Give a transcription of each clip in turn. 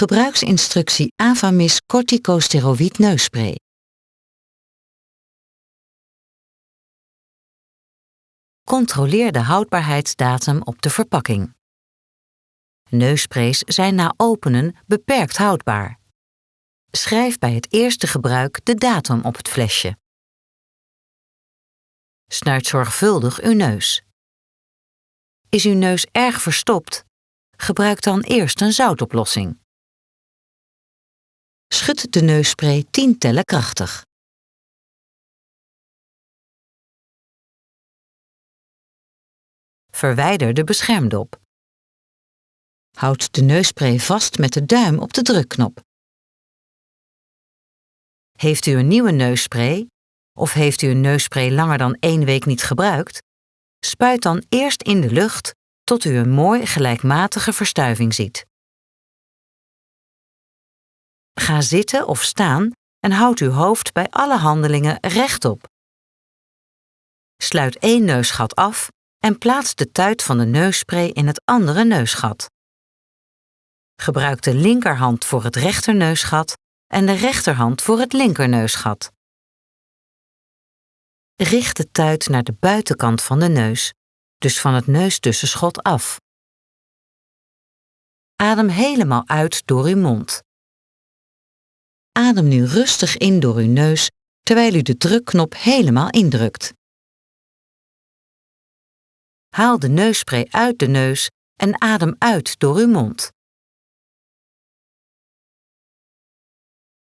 Gebruiksinstructie Avamis corticosteroïd neusspray. Controleer de houdbaarheidsdatum op de verpakking. Neussprays zijn na openen beperkt houdbaar. Schrijf bij het eerste gebruik de datum op het flesje. Snuit zorgvuldig uw neus. Is uw neus erg verstopt? Gebruik dan eerst een zoutoplossing. Schud de neusspray 10 tellen krachtig. Verwijder de beschermdop. Houd de neusspray vast met de duim op de drukknop. Heeft u een nieuwe neusspray of heeft u een neusspray langer dan één week niet gebruikt? Spuit dan eerst in de lucht tot u een mooi gelijkmatige verstuiving ziet. Ga zitten of staan en houd uw hoofd bij alle handelingen rechtop. Sluit één neusgat af en plaats de tuit van de neusspray in het andere neusgat. Gebruik de linkerhand voor het rechterneusgat en de rechterhand voor het linkerneusgat. Richt de tuit naar de buitenkant van de neus, dus van het neustussenschot af. Adem helemaal uit door uw mond. Adem nu rustig in door uw neus terwijl u de drukknop helemaal indrukt. Haal de neusspray uit de neus en adem uit door uw mond.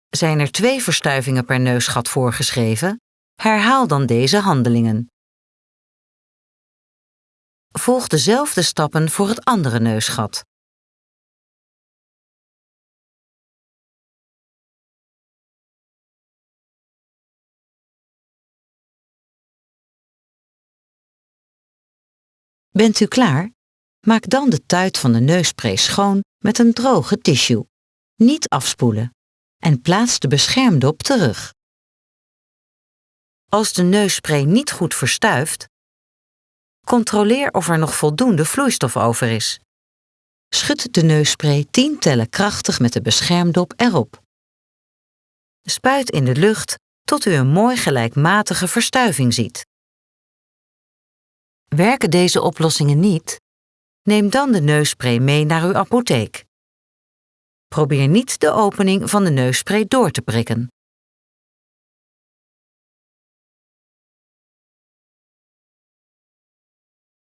Zijn er twee verstuivingen per neusgat voorgeschreven? Herhaal dan deze handelingen. Volg dezelfde stappen voor het andere neusgat. Bent u klaar? Maak dan de tuit van de neusspray schoon met een droge tissue. Niet afspoelen. En plaats de beschermdop terug. Als de neusspray niet goed verstuift, controleer of er nog voldoende vloeistof over is. Schud de neusspray 10 tellen krachtig met de beschermdop erop. Spuit in de lucht tot u een mooi gelijkmatige verstuiving ziet. Werken deze oplossingen niet? Neem dan de neusspray mee naar uw apotheek. Probeer niet de opening van de neusspray door te prikken.